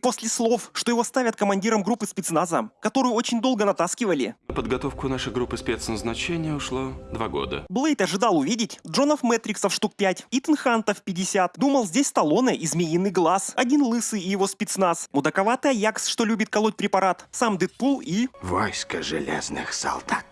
после слов, что его ставят командиром группы спецназа, которую очень долго натаскивали, На подготовку нашей группы спецназначения ушло два года. Блейд ожидал увидеть Джонов Мэтриксов штук 5, Итан Хантов 50. Думал, здесь Сталлоне и Змеиный Глаз, один лысый и его спецназ, мудаковатый Аякс, что любит колоть препарат, сам Дэдпул и... Войско железных солдат.